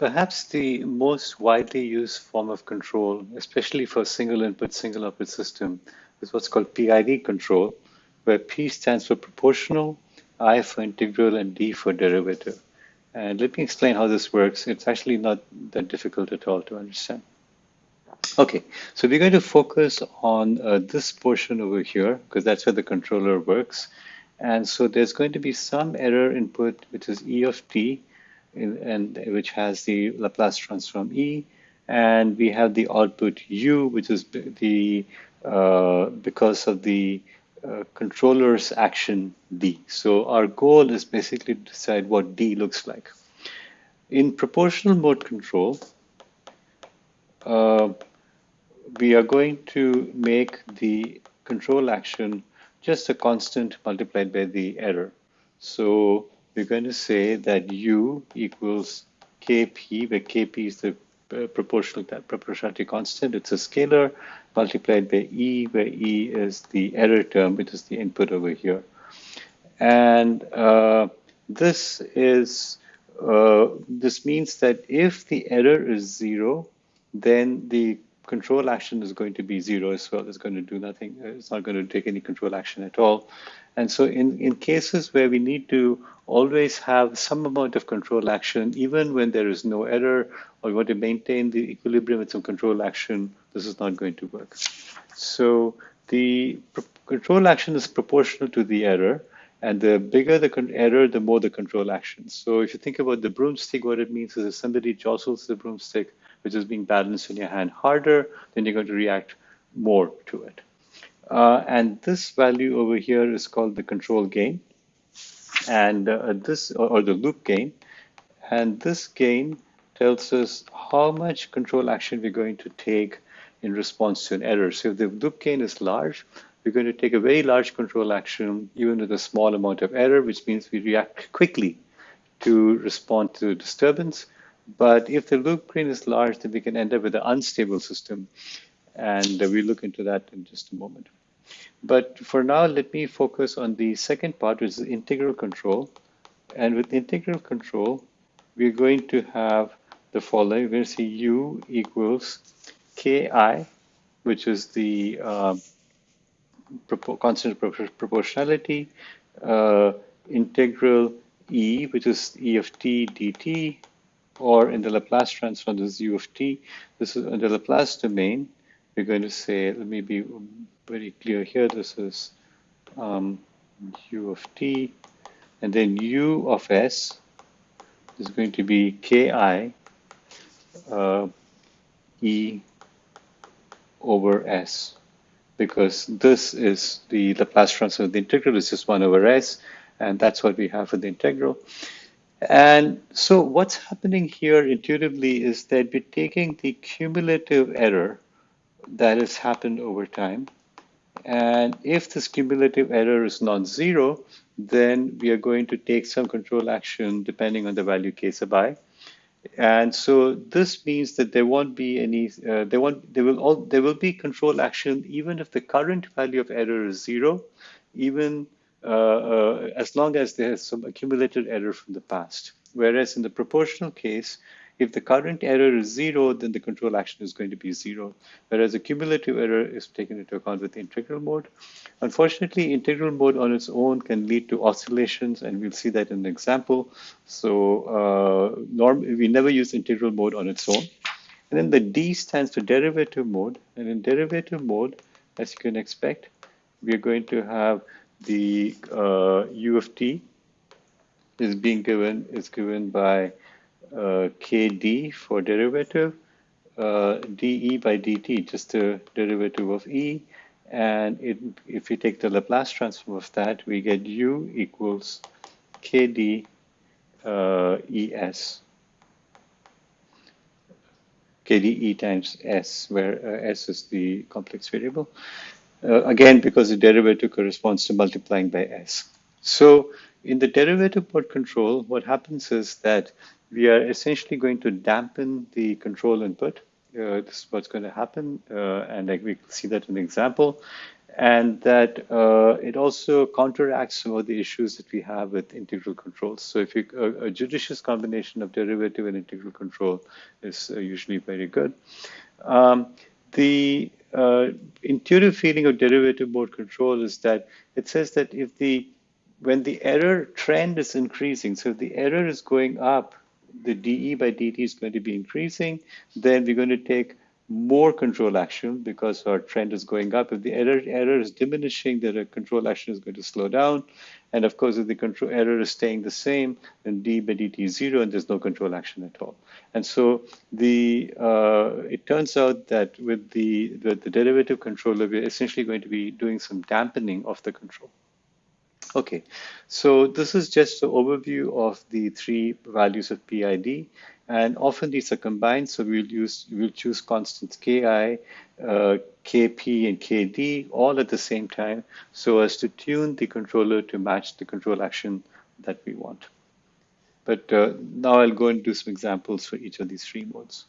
Perhaps the most widely used form of control, especially for single input, single output system, is what's called PID control, where P stands for proportional, I for integral, and D for derivative. And let me explain how this works. It's actually not that difficult at all to understand. Okay, so we're going to focus on uh, this portion over here, because that's where the controller works. And so there's going to be some error input, which is E of t, and which has the Laplace transform E, and we have the output U, which is the uh, because of the uh, controller's action D. So our goal is basically to decide what D looks like. In proportional mode control, uh, we are going to make the control action just a constant multiplied by the error. So we're going to say that U equals Kp, where Kp is the uh, proportional proportionality constant. It's a scalar multiplied by E, where E is the error term, which is the input over here. And uh, this is uh, this means that if the error is zero, then the control action is going to be zero as well. It's going to do nothing. It's not going to take any control action at all. And so in, in cases where we need to always have some amount of control action, even when there is no error, or we want to maintain the equilibrium with some control action, this is not going to work. So the control action is proportional to the error, and the bigger the error, the more the control action. So if you think about the broomstick, what it means is if somebody jostles the broomstick, which is being balanced in your hand harder, then you're going to react more to it. Uh, and this value over here is called the control gain. And uh, this or, or, the loop gain. And this gain tells us how much control action we're going to take in response to an error. So if the loop gain is large we're going to take a very large control action even with a small amount of error which means we react quickly to respond to disturbance. But if the loop gain is large then we can end up with an unstable system. And uh, we'll look into that in just a moment but for now, let me focus on the second part, which is integral control. And with integral control, we're going to have the following. We're going to see u equals ki, which is the uh, constant proportionality, uh, integral e, which is e of t dt, or in the Laplace transform, this is u of t. This is in the Laplace domain. We're going to say, let me be very clear here. This is um, u of t, and then u of s is going to be ki uh, e over s because this is the Laplace transform of the integral is just 1 over s, and that's what we have for the integral. And so what's happening here intuitively is that we're taking the cumulative error that has happened over time, and if this cumulative error is non-zero, then we are going to take some control action depending on the value k sub i. And so this means that there won't be any, uh, there won't, there will all, there will be control action even if the current value of error is zero, even uh, uh, as long as there is some accumulated error from the past. Whereas in the proportional case, if the current error is zero, then the control action is going to be zero, whereas the cumulative error is taken into account with integral mode. Unfortunately, integral mode on its own can lead to oscillations, and we'll see that in an example. So uh, norm we never use integral mode on its own. And then the D stands for derivative mode. And in derivative mode, as you can expect, we are going to have the uh, U of t is being given is given by kd for derivative, uh, dE by dt, just the derivative of E. And it, if we take the Laplace transform of that, we get U equals kd uh, ES. KDE times S, where uh, S is the complex variable. Uh, again, because the derivative corresponds to multiplying by S. So in the derivative mode control, what happens is that we are essentially going to dampen the control input. Uh, this is what's going to happen, uh, and like we see that in the example. and that uh, it also counteracts some of the issues that we have with integral controls. So if you, a, a judicious combination of derivative and integral control is uh, usually very good. Um, the uh, intuitive feeling of derivative mode control is that it says that if the when the error trend is increasing, so if the error is going up, the dE by dt is going to be increasing, then we're going to take more control action because our trend is going up. If the error error is diminishing, the control action is going to slow down. And of course, if the control error is staying the same, then d by dt is zero, and there's no control action at all. And so the uh, it turns out that with the, the the derivative controller, we're essentially going to be doing some dampening of the control. Okay, so this is just an overview of the three values of PID. And often these are combined, so we'll use we'll choose constants ki, uh, kp, and kd all at the same time, so as to tune the controller to match the control action that we want. But uh, now I'll go and do some examples for each of these three modes.